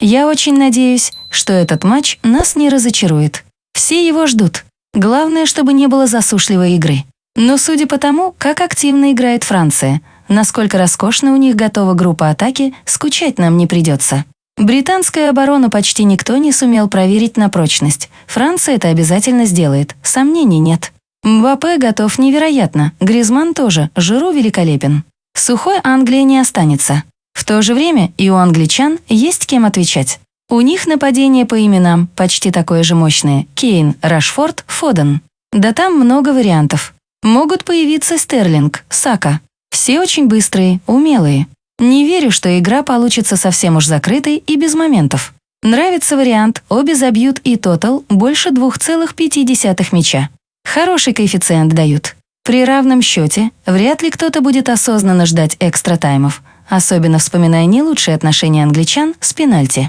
Я очень надеюсь, что этот матч нас не разочарует. Все его ждут. Главное, чтобы не было засушливой игры. Но судя по тому, как активно играет Франция, насколько роскошно у них готова группа атаки, скучать нам не придется. Британскую оборону почти никто не сумел проверить на прочность. Франция это обязательно сделает, сомнений нет. Мбаппе готов невероятно, Гризман тоже, Жиру великолепен. Сухой Англии не останется. В то же время и у англичан есть кем отвечать. У них нападение по именам почти такое же мощное – Кейн, Рашфорд, Фоден. Да там много вариантов. Могут появиться Стерлинг, Сака. Все очень быстрые, умелые. Не верю, что игра получится совсем уж закрытой и без моментов. Нравится вариант, обе забьют и тотал больше 2,5 мяча. Хороший коэффициент дают. При равном счете вряд ли кто-то будет осознанно ждать экстра таймов, особенно вспоминая не лучшие отношения англичан с пенальти.